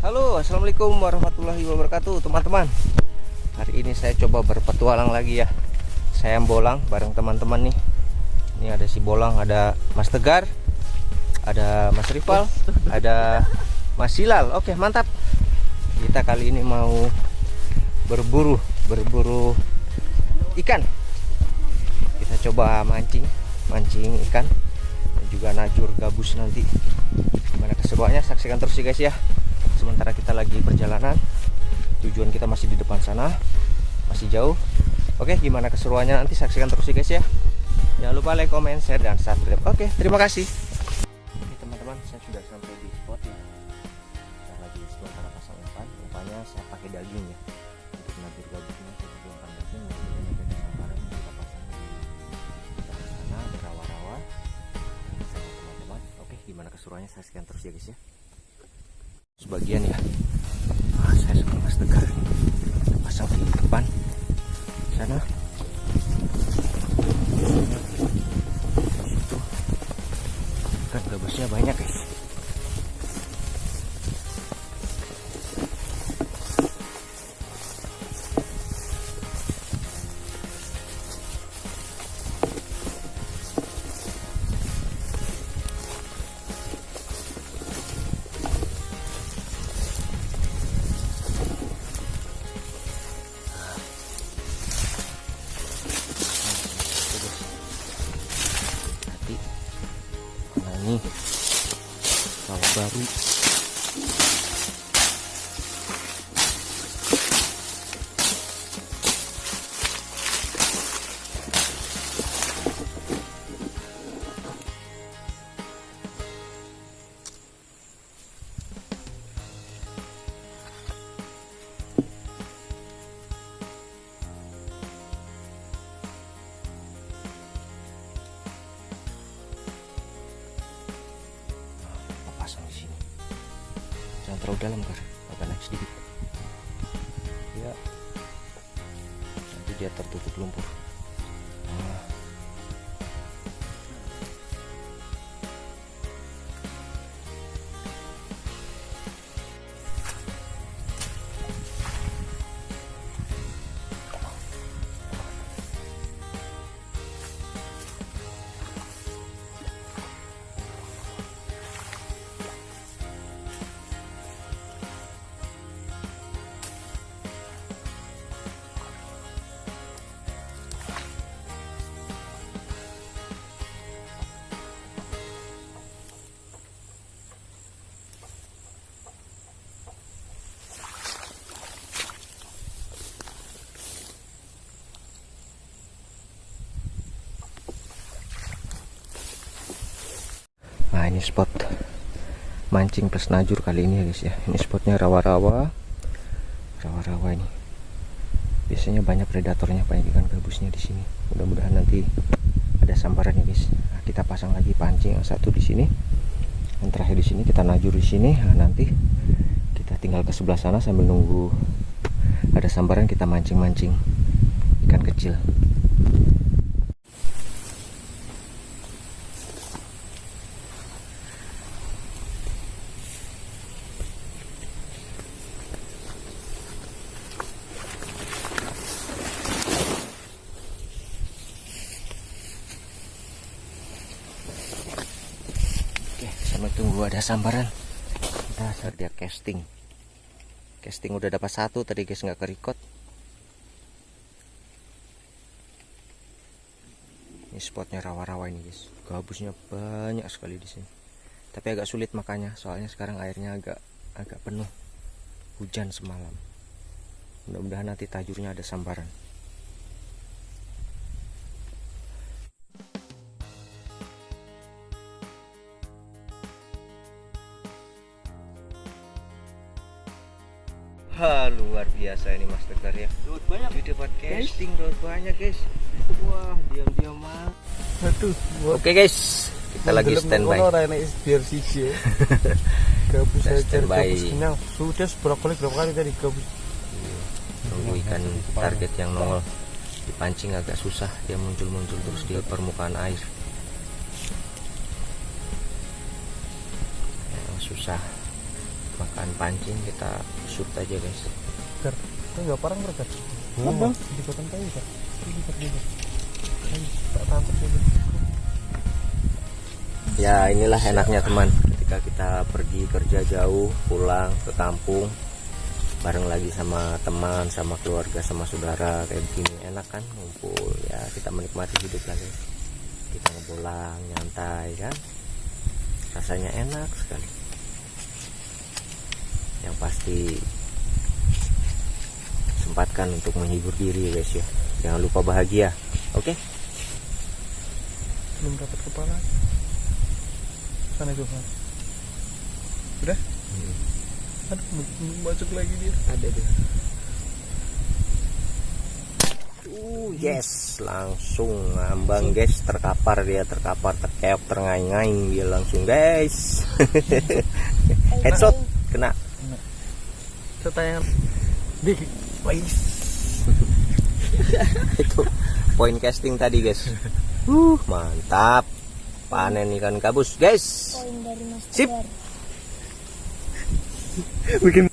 teman-teman assalamualaikum warahmatullahi wabarakatuh teman-teman Hari ini saya coba berpetualang lagi ya. Saya bolang bareng teman-teman nih. Ini ada si bolang ada Mas Tegar Ada Mas Rival Ada Mas Silal Oke mantap. Kita kali ini mau berburu Berburu ikan. Kita coba mancing Mancing ikan. Dan juga najur gabus nanti. Gimana keseruannya? Saksikan terus ya guys ya. Sementara kita lagi perjalanan tujuan kita masih di depan sana masih jauh. Oke gimana keseruannya nanti saksikan terus ya guys ya. Jangan lupa like comment share dan subscribe. Oke terima kasih. Oke teman-teman saya sudah sampai di spot ya. Saya lagi sementara pasang umpan. Umpannya saya pakai daging ya. Untuk nabir gabusnya saya pakai umpan daging. Kemudian ada sasaran yang kita pasang di sana ada rawa-rawa. Oke gimana keseruannya? Saksikan terus ya guys ya. Sebagian ya tegar pasang di depan? Sana dalam kar agak naik sedikit. Ya. Nanti dia tertutup lumpur ini spot mancing plus najur kali ini ya guys ya. Ini spotnya rawa-rawa, rawa-rawa ini. Biasanya banyak predatornya, banyak ikan gabusnya di sini. Mudah-mudahan nanti ada sambaran ya guys. Nah, kita pasang lagi pancing yang satu di sini, yang terakhir di sini kita najur di sini. Nah, nanti kita tinggal ke sebelah sana sambil nunggu ada sambaran kita mancing-mancing ikan kecil. Oke, sampai tunggu ada sambaran. Kita dia casting. Casting udah dapat satu tadi guys nggak kerikot. Ini spotnya rawa-rawa ini guys. Gabusnya banyak sekali di sini. Tapi agak sulit makanya, soalnya sekarang airnya agak agak penuh. Hujan semalam. Mudah-mudahan nanti tajurnya ada sambaran. Biasa ini Mas Tegar ya. Laut banyak. di depan casting laut banyak guys. Wah diam-diam mah Aduh, oke guys. Kita lagi standby. biar siji ya. Gabus standby. gabus kenyang. Sudah berapa kali berapa kali tadi gabus. tunggu ikan target yang nongol dipancing agak susah dia muncul-muncul terus di permukaan air. Yang susah makan pancing kita shoot aja guys Gar, itu enggak parang. Apa? Di kota kayu kan. Ini tak tangkap ya inilah enaknya teman. Ketika kita pergi kerja jauh pulang ke kampung bareng lagi sama teman sama keluarga sama saudara kayak begini enak kan? Ngumpul ya kita menikmati hidup lagi. Kita ngebolang nyantai kan? Rasanya enak sekali. Yang pasti sempatkan untuk menghibur diri guys ya jangan lupa bahagia oke Belum dapat kepala. Sana itu kan. Udah? Aduh, belum masuk lagi dia. ada deh Uh, yes, langsung ngambang guys, terkapar dia, terkapar, terkeok, terngaing-ngaing dia langsung guys. Headshot kena. Setayangan. Wais. Itu point casting tadi guys. Uh, mantap. Panen ikan gabus guys. poin dari Mas Sip. Bikin.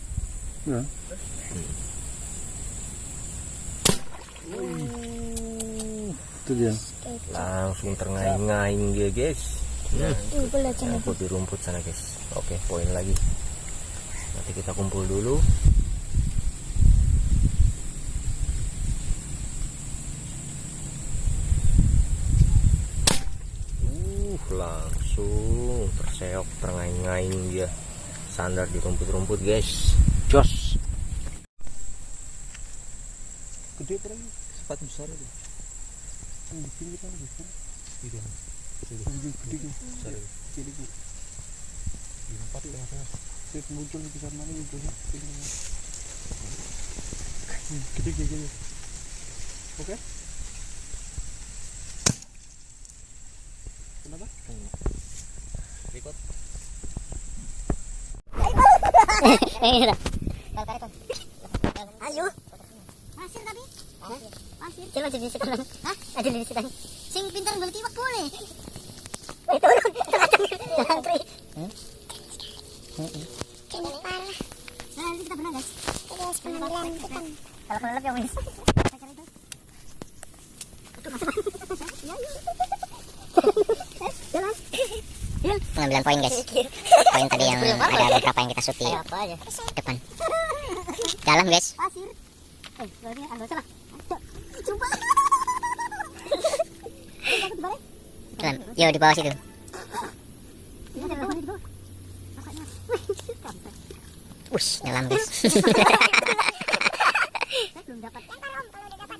Itu dia. Langsung terngaing-ngaing dia guys. Sana. Rumput di rumput sana guys. Oke, poin lagi. Nanti kita kumpul dulu. Uh, langsung terseok, terngaing-ngaing dia. Sandar di rumput-rumput guys. Jos. Gede terang. Sepat besar itu. Yang di sini kan besar. Iya. Gede gede. Gede gede. Empat ya. Sip muncul di sana mana munculnya. Gede gede gede. Oke. Kenapa? Record. Ayo. Masir tapi? Masir. Coba pintar balik tiwak boleh. Turun. Jangan tri. Kena parah. Nanti kita berenang, guys. Terus penampilan kita. Kalau kelelep Jalan. Pengambilan poin guys poin tadi yang ada beberapa yang kita aja? depan dalam guys. Eh, dalam yo di bawah situ. Wush, dalam guys belum dapat. Yang kalau kalau udah dapat.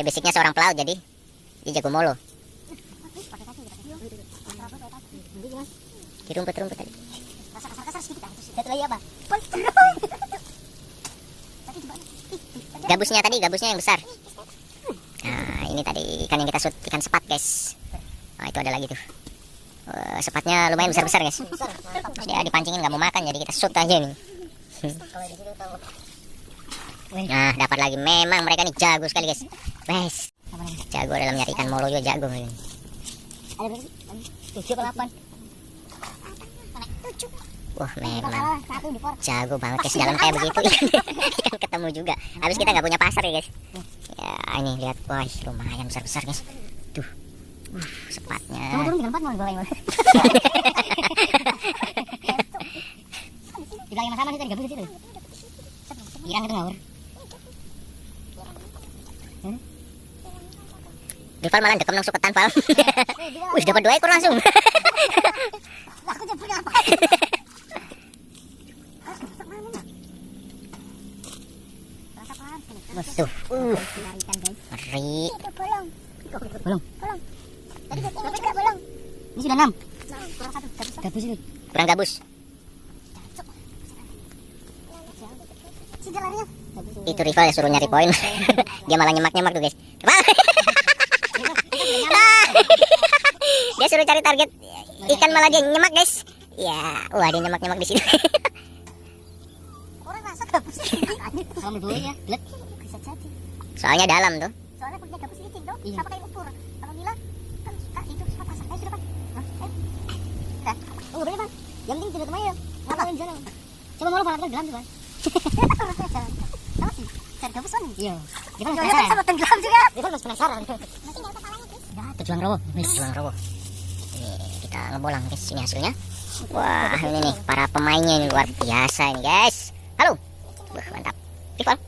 dia basicnya seorang pelaut jadi dia jago molo. Di rumput rumput tadi lagi apa? Gabusnya tadi gabusnya yang besar. Nah ini tadi ikan yang kita shoot ikan sepat guys. Nah itu ada lagi tuh. Eh, sepatnya lumayan besar besar guys. Terus dia dipancingin nggak mau makan jadi kita shoot aja nih Kalau di situ tahu. Nah dapat lagi. Memang mereka ini jago sekali guys. Wes jago dalam nyari ikan molo juga jago ini. Ada berapa sih? Wah memang. jago banget guys. Dalam kayak begitu. ikan ketemu juga. Habis kita nggak punya pasar ya guys. Ya ini lihat. Wah lumayan besar besar guys. Tuh uh, sepatnya. Kamu turun tinggal empat mau dibawain. Bang. Di belakang sama ada gabus situ. Irang itu ngawur. Hmm? Rival malah dekem nang suketan, Val. Wih, dapat dua ekor langsung. Aku punya apa? Tuh, uh, ngeri. Itu bolong. Bolong. Bolong. Tadi ini juga bolong. Ini sudah enam. Kurang satu. Gabus itu. Kurang gabus. Itu rival ya suruh nyari poin. Dia malah nyemak-nyemak tuh, guys. Rival. dia suruh cari target ikan malah dia nyemak, guys. Ya, wah dia nyemak-nyemak di sini. Ya. Soalnya dalam tuh. Soalnya punya gabus licin. Iya. Sama kayak ukur. Kalau Mila kan suka itu suka pasang. Eh sudah? Eh. Sudah. Oh udah bang. Yang penting tidak ke mana ya. Ngapain jalan? Coba mau lo pakai gelam coba. Sama sih. Cari gabus mana? Iya. Dia kan Yo, ya, penasaran. sama tenggelam juga. Dia kan penasaran. Guys. Tujuan rowo. Tujuan rowo. Ini kita ngebolang guys, ini hasilnya. Wah, ini nih para pemainnya ini luar biasa ini guys. Halo. Wah, mantap. Rival.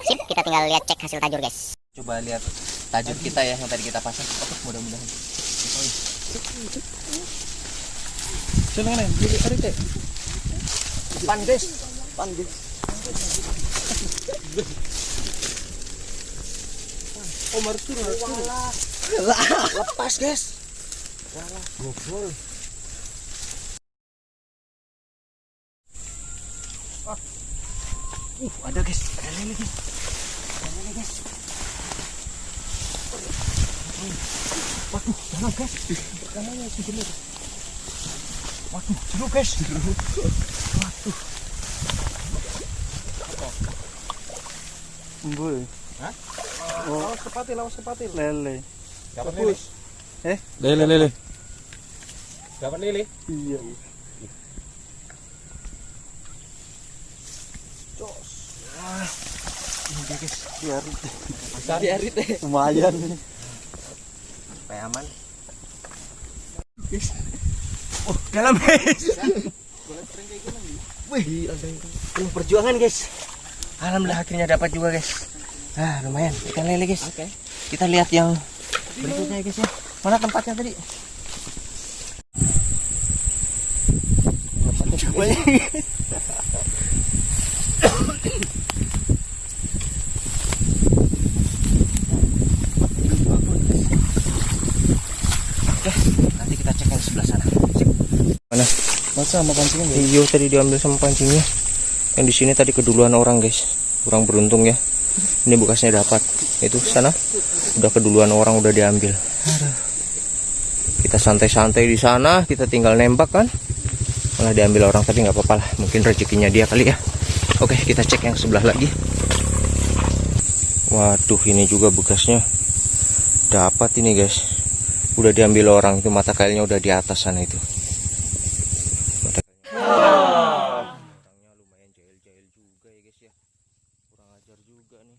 Sip, kita tinggal lihat cek hasil tajur guys. Coba lihat tajur kita ya yang tadi kita pasang. Oke, mudah-mudahan. Sino nga na? Dili ari te. Pan guys. Pan guys. Oh, Martur, Martur. Lepas guys. Gokol. Uh, ada guys. Ada lele guys. Ada lele guys. Waduh, jangan guys. Pertamanya si jeruk. Waduh, jeruk guys. Waduh. Boy. Hah? Oh, lawas kepatil, lawas kepatil. Lele. Dapat Bagus. Eh? Lele, lele. Dapat lele. Iya. Ini dia guys. Biar Cari arit deh. lumayan. Supaya aman. Oh, dalam guys. Wih, ada yang penuh perjuangan guys. Alhamdulillah akhirnya dapat juga guys. Ah, lumayan ikan lele guys. Oke. Kita lihat yang berikutnya guys ya. Mana tempatnya tadi? Coba ya. Oke, nanti kita cek yang sebelah sana. Sip. Mana? Masa sama pancingnya guys? Iyo tadi diambil sama pancingnya. Yang di sini tadi keduluan orang guys. Kurang beruntung ya. Ini bekasnya dapat. Itu sana udah keduluan orang udah diambil. Kita santai-santai di sana, kita tinggal nembak kan. Malah diambil orang tapi nggak apa-apa lah. Mungkin rezekinya dia kali ya. Oke, kita cek yang sebelah lagi. Waduh, ini juga bekasnya dapat ini guys. Udah diambil orang itu mata kailnya udah di atas sana itu. Mata Orangnya lumayan jahil-jahil juga ya guys ya. Kurang ajar juga nih.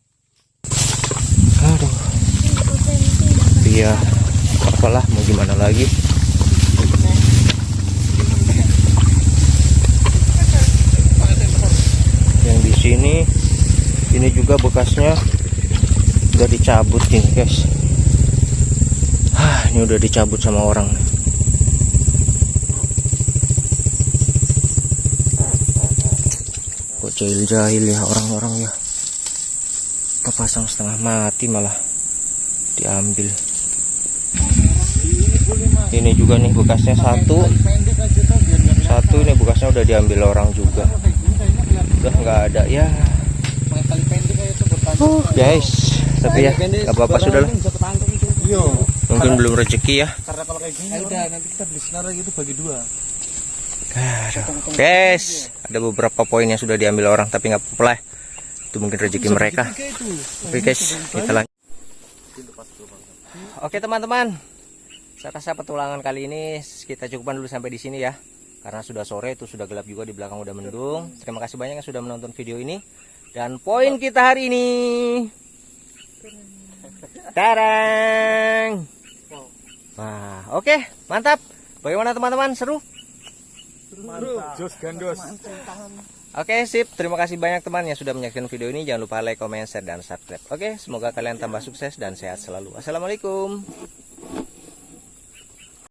Aduh. Iya. Apalah mau gimana lagi. Yang di sini ini juga bekasnya. Udah dicabut ini guys. Ah, ini udah dicabut sama orang. kok jahil-jahil ya orang-orang ya. Kepasang setengah mati malah diambil. Ini juga nih bekasnya satu. Satu ini bekasnya udah diambil orang juga udah nggak ada ya uh, guys tapi ya nggak apa-apa sudah lah Iya. mungkin belum rezeki ya Karena kalau kayak gini, udah nanti kita beli senar gitu bagi dua. Guys ada beberapa poin yang sudah diambil orang tapi nggak apa-apa lah itu mungkin rezeki mereka. Oke guys, kita lanjut. Oke teman-teman, saya rasa petualangan kali ini kita cukupkan dulu sampai di sini ya. Karena sudah sore itu sudah gelap juga di belakang udah mendung. Terima kasih banyak yang sudah menonton video ini. Dan poin kita hari ini, tarang. Wah, oke, mantap. Bagaimana teman-teman? Seru? Mantap. Jos gandos. Oke sip, terima kasih banyak teman yang sudah menyaksikan video ini. Jangan lupa like, comment, share, dan subscribe. Oke, semoga kalian tambah sukses dan sehat selalu. Assalamualaikum.